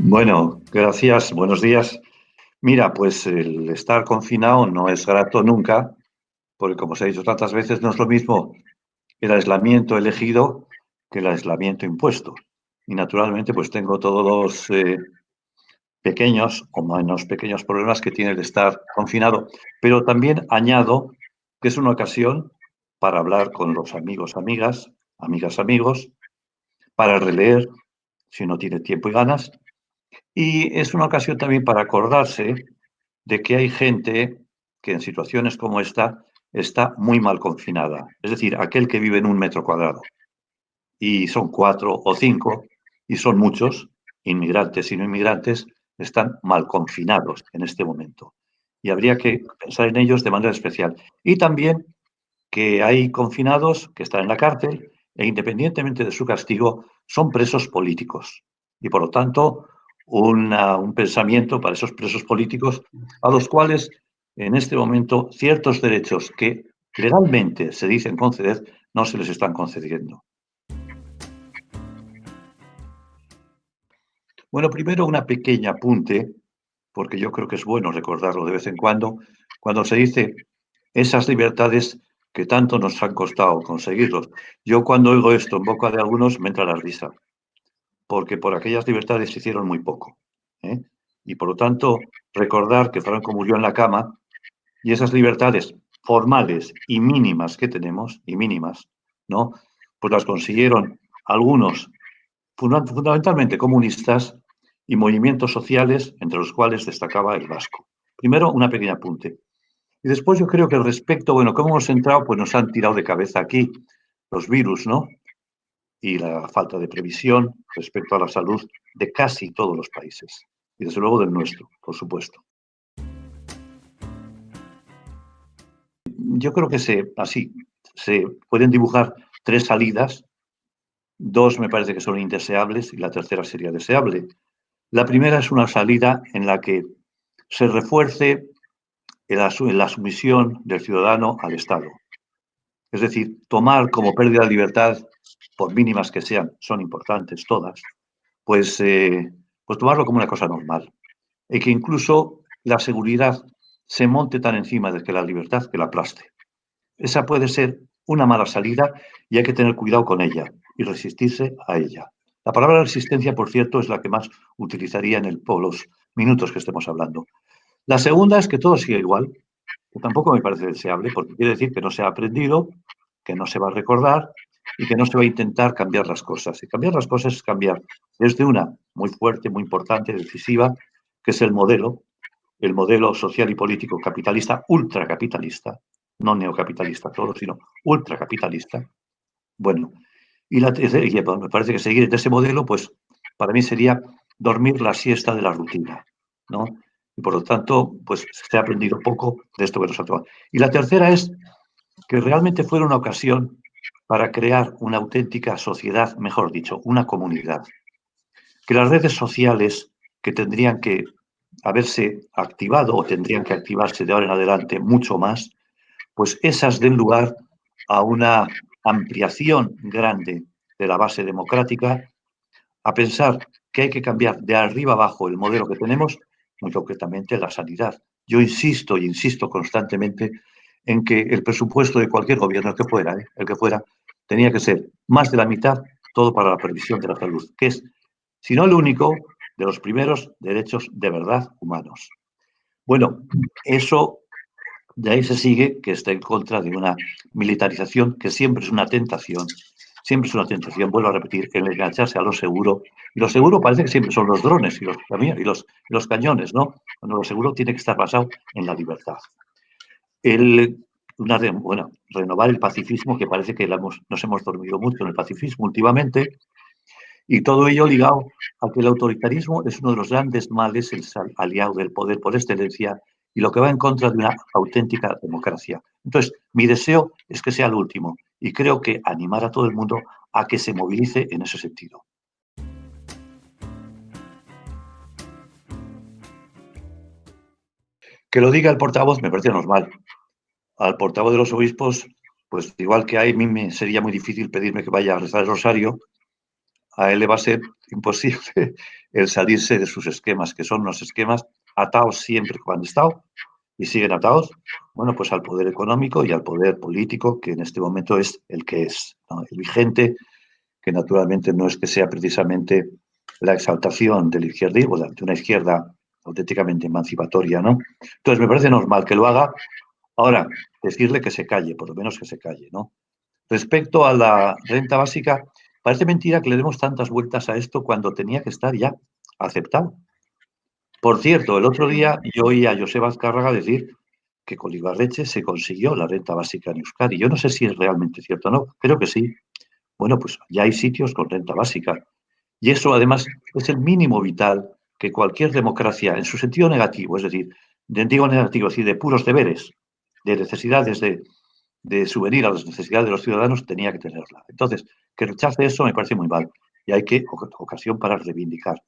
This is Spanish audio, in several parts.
Bueno, gracias, buenos días. Mira, pues el estar confinado no es grato nunca, porque como se ha dicho tantas veces, no es lo mismo el aislamiento elegido que el aislamiento impuesto. Y naturalmente, pues tengo todos los eh, pequeños o menos pequeños problemas que tiene el estar confinado. Pero también añado que es una ocasión para hablar con los amigos, amigas, amigas, amigos, para releer, si uno tiene tiempo y ganas, y es una ocasión también para acordarse de que hay gente que en situaciones como esta está muy mal confinada. Es decir, aquel que vive en un metro cuadrado y son cuatro o cinco y son muchos, inmigrantes y no inmigrantes, están mal confinados en este momento. Y habría que pensar en ellos de manera especial. Y también que hay confinados que están en la cárcel e independientemente de su castigo son presos políticos. Y por lo tanto, un pensamiento para esos presos políticos a los cuales en este momento ciertos derechos que legalmente se dicen conceder no se les están concediendo. Bueno, primero una pequeña apunte, porque yo creo que es bueno recordarlo de vez en cuando, cuando se dice esas libertades que tanto nos han costado conseguirlos. Yo cuando oigo esto en boca de algunos me entra la risa porque por aquellas libertades se hicieron muy poco. ¿eh? Y por lo tanto, recordar que Franco murió en la cama y esas libertades formales y mínimas que tenemos, y mínimas, ¿no? Pues las consiguieron algunos, fundamentalmente comunistas, y movimientos sociales, entre los cuales destacaba el vasco. Primero, una pequeña apunte. Y después yo creo que respecto, bueno, ¿cómo hemos entrado? Pues nos han tirado de cabeza aquí los virus, ¿no? Y la falta de previsión respecto a la salud de casi todos los países y desde luego del nuestro, por supuesto. Yo creo que se, así se pueden dibujar tres salidas, dos me parece que son indeseables y la tercera sería deseable. La primera es una salida en la que se refuerce la sumisión del ciudadano al Estado. Es decir, tomar como pérdida de libertad por mínimas que sean, son importantes todas, pues, eh, pues tomarlo como una cosa normal. Y que incluso la seguridad se monte tan encima de que la libertad que la aplaste. Esa puede ser una mala salida y hay que tener cuidado con ella y resistirse a ella. La palabra resistencia, por cierto, es la que más utilizaría en el, los minutos que estemos hablando. La segunda es que todo siga igual, que tampoco me parece deseable, porque quiere decir que no se ha aprendido, que no se va a recordar y que no se va a intentar cambiar las cosas. Y cambiar las cosas es cambiar desde una muy fuerte, muy importante, decisiva, que es el modelo, el modelo social y político capitalista, ultracapitalista, no neocapitalista todo, sino ultracapitalista. Bueno, y, la, y me parece que seguir de ese modelo, pues para mí sería dormir la siesta de la rutina, ¿no? Y por lo tanto, pues se ha aprendido poco de esto que nos ha tomado. Y la tercera es que realmente fuera una ocasión para crear una auténtica sociedad, mejor dicho, una comunidad. Que las redes sociales que tendrían que haberse activado o tendrían que activarse de ahora en adelante mucho más, pues esas den lugar a una ampliación grande de la base democrática, a pensar que hay que cambiar de arriba abajo el modelo que tenemos, muy concretamente la sanidad. Yo insisto y insisto constantemente en que el presupuesto de cualquier gobierno, el que fuera, ¿eh? el que fuera, tenía que ser más de la mitad todo para la previsión de la salud, que es, si no el único, de los primeros derechos de verdad humanos. Bueno, eso de ahí se sigue que está en contra de una militarización que siempre es una tentación, siempre es una tentación, vuelvo a repetir, el engancharse a lo seguro. Y lo seguro parece que siempre son los drones y los, cañones, ¿no? Cuando lo seguro tiene que estar basado en la libertad el, bueno, renovar el pacifismo, que parece que nos hemos dormido mucho en el pacifismo últimamente, y todo ello ligado a que el autoritarismo es uno de los grandes males, el aliado del poder por excelencia, y lo que va en contra de una auténtica democracia. Entonces, mi deseo es que sea el último, y creo que animar a todo el mundo a que se movilice en ese sentido. Que lo diga el portavoz me parece normal. Al portavoz de los obispos, pues igual que a mí me sería muy difícil pedirme que vaya a rezar el rosario, a él le va a ser imposible el salirse de sus esquemas, que son unos esquemas atados siempre cuando han estado y siguen atados, bueno, pues al poder económico y al poder político, que en este momento es el que es, vigente, que naturalmente no es que sea precisamente la exaltación del izquierdismo, de una izquierda auténticamente emancipatoria, ¿no? Entonces, me parece normal que lo haga. Ahora, decirle que se calle, por lo menos que se calle, ¿no? Respecto a la renta básica, parece mentira que le demos tantas vueltas a esto cuando tenía que estar ya aceptado. Por cierto, el otro día yo oí a Joseba Azcárraga decir que con Ibarreche se consiguió la renta básica en Euskadi. Yo no sé si es realmente cierto o no, creo que sí. Bueno, pues ya hay sitios con renta básica. Y eso además es el mínimo vital que cualquier democracia, en su sentido negativo, es decir, de, digo negativo, es decir, de puros deberes, de necesidades de, de subvenir a las necesidades de los ciudadanos, tenía que tenerla. Entonces, que rechace eso me parece muy mal y hay que ocasión para reivindicar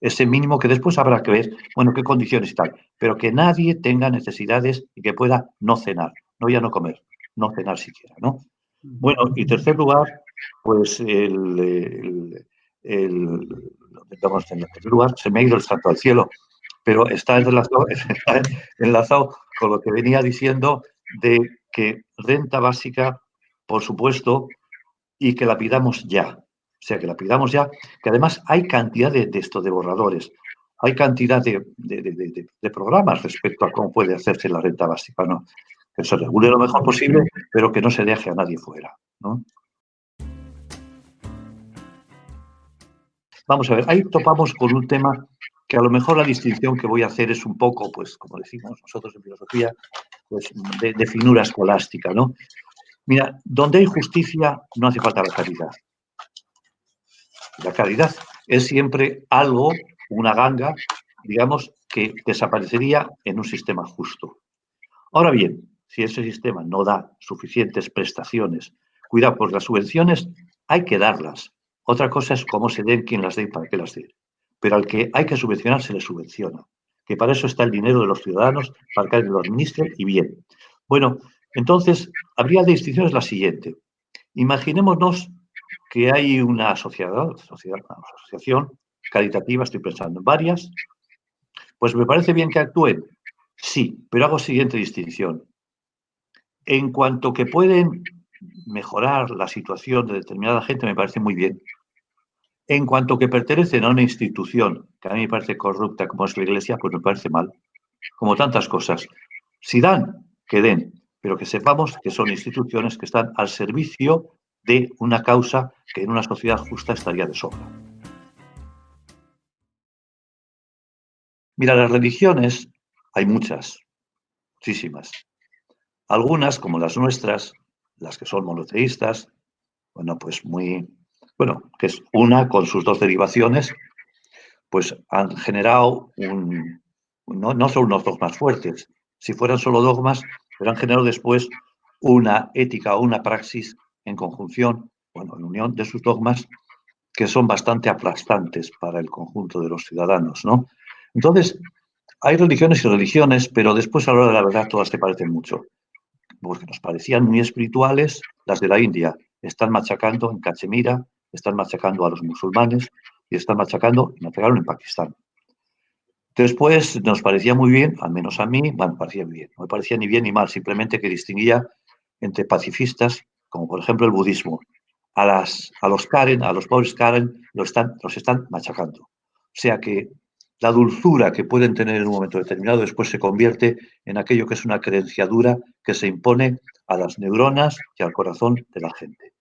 ese mínimo que después habrá que ver, bueno, qué condiciones y tal, pero que nadie tenga necesidades y que pueda no cenar, no ya no comer, no cenar siquiera, ¿no? Bueno, y tercer lugar, pues el, el, el, en tercer lugar, se me ha ido el santo al cielo, pero está enlazado, está enlazado con lo que venía diciendo de que renta básica, por supuesto, y que la pidamos ya. O sea, que la pidamos ya, que además hay cantidad de, esto, de borradores, hay cantidad de, programas respecto a cómo puede hacerse la renta básica, ¿no? Que se regule lo mejor posible, pero que no se deje a nadie fuera, ¿no? Vamos a ver, ahí topamos con un tema que a lo mejor la distinción que voy a hacer es un poco, pues, como decimos nosotros en filosofía, pues, de, finura escolástica, ¿no? Mira, donde hay justicia no hace falta la caridad. La caridad es siempre algo, una ganga, digamos, que desaparecería en un sistema justo. Ahora bien, si ese sistema no da suficientes prestaciones, cuidado, pues las subvenciones hay que darlas. Otra cosa es cómo se den, quién las dé y para qué las dé. Pero al que hay que subvencionar se le subvenciona. Que para eso está el dinero de los ciudadanos, para que lo administre y bien. Bueno, entonces, habría distinciones la siguiente. Imaginémonos que hay una sociedad, sociedad, una asociación caritativa, estoy pensando en varias, pues me parece bien que actúen. Sí, pero hago siguiente distinción. En cuanto que pueden mejorar la situación de determinada gente, me parece muy bien. En cuanto que pertenecen a una institución que a mí me parece corrupta como es la Iglesia, pues me parece mal. Como tantas cosas. Si dan, que den, pero que sepamos que son instituciones que están al servicio de una causa que en una sociedad justa estaría de sobra. Mira, las religiones hay muchas, muchísimas. Algunas, como las nuestras, las que son monoteístas, bueno, pues muy, bueno, que es una con sus dos derivaciones, pues han generado un, no, no son unos dogmas fuertes, si fueran solo dogmas, pero han generado después una ética o una praxis en conjunción, bueno, en unión de sus dogmas, que son bastante aplastantes para el conjunto de los ciudadanos, ¿no? Entonces, hay religiones y religiones, pero después a la hora de la verdad todas te parecen mucho, porque nos parecían muy espirituales las de la India. Están machacando en Cachemira, están machacando a los musulmanes y están machacando, y machacaron en Pakistán. Después nos parecía muy bien, al menos a mí, bueno, me parecía bien, no me parecía ni bien ni mal, simplemente que distinguía entre pacifistas como por ejemplo el budismo, a, las, a los Karen, a los pobres Karen, los están, los están machacando. O sea que la dulzura que pueden tener en un momento determinado después se convierte en aquello que es una creenciadura que se impone a las neuronas y al corazón de la gente.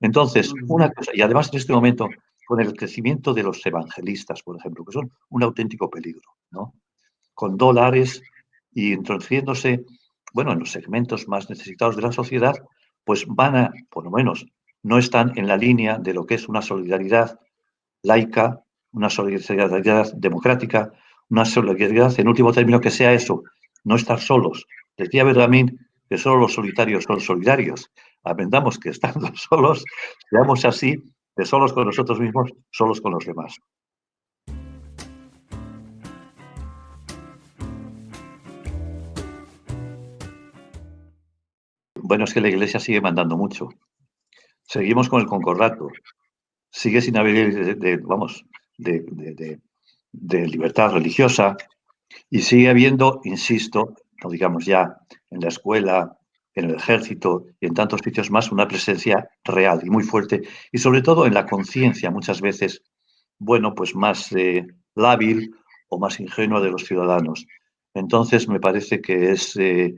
Entonces, una cosa, y además en este momento, con el crecimiento de los evangelistas, por ejemplo, que son un auténtico peligro, ¿no? Con dólares y introduciéndose, bueno, en los segmentos más necesitados de la sociedad, pues van a, por lo menos, no están en la línea de lo que es una solidaridad laica, una solidaridad democrática, una solidaridad, en último término, que sea eso, no estar solos. Decía Bergamín que solo los solitarios son solidarios. Aprendamos que estando solos, seamos así, de solos con nosotros mismos, solos con los demás. Bueno, es que la Iglesia sigue mandando mucho. Seguimos con el concordato. sigue sin haber, de, vamos, de, libertad religiosa y sigue habiendo, insisto, no digamos ya en la escuela, en el ejército y en tantos sitios más, una presencia real y muy fuerte. Y sobre todo en la conciencia muchas veces, bueno, pues más eh, lábil o más ingenua de los ciudadanos. Entonces me parece que es eh,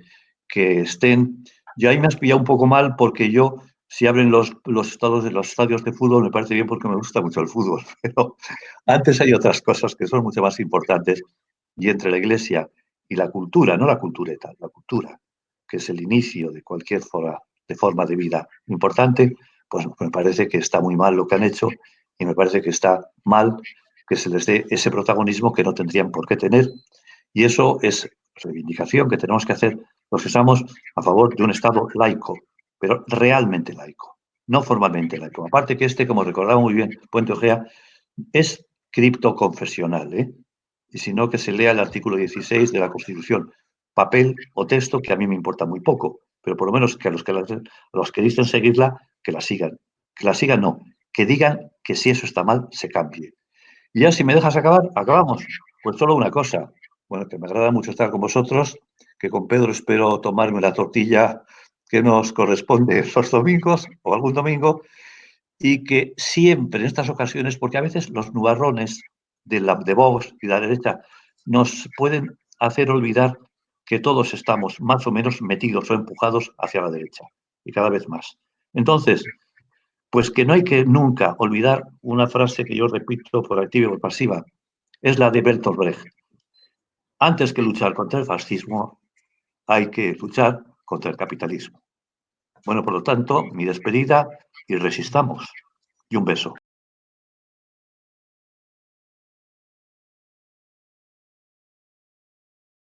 que estén... Yo ahí me has pillado un poco mal porque yo, si abren los, los, estados de los estadios de fútbol, me parece bien porque me gusta mucho el fútbol, pero antes hay otras cosas que son mucho más importantes. Y entre la iglesia y la cultura, no la cultureta, la cultura, que es el inicio de cualquier forma de, forma de vida importante, pues me parece que está muy mal lo que han hecho y me parece que está mal que se les dé ese protagonismo que no tendrían por qué tener. Y eso es reivindicación que tenemos que hacer los que estamos a favor de un Estado laico, pero realmente laico, no formalmente laico. Aparte que este, como recordaba muy bien Puente Ojea, es criptoconfesional, ¿eh? y si no que se lea el artículo 16 de la Constitución, papel o texto que a mí me importa muy poco, pero por lo menos que a los que, los que dicen seguirla, que la sigan. Que la sigan no, que digan que si eso está mal, se cambie. Y ya si me dejas acabar, acabamos. Pues solo una cosa, bueno, que me agrada mucho estar con vosotros, que con Pedro espero tomarme la tortilla que nos corresponde los domingos o algún domingo, y que siempre en estas ocasiones, porque a veces los nubarrones de, la, de Vox y de la derecha nos pueden hacer olvidar que todos estamos más o menos metidos o empujados hacia la derecha, y cada vez más. Entonces, pues que no hay que nunca olvidar una frase que yo repito por activa y por pasiva, es la de Bertolt Brecht. Antes que luchar contra el fascismo, hay que luchar contra el capitalismo. Bueno, por lo tanto, mi despedida y resistamos. Y un beso.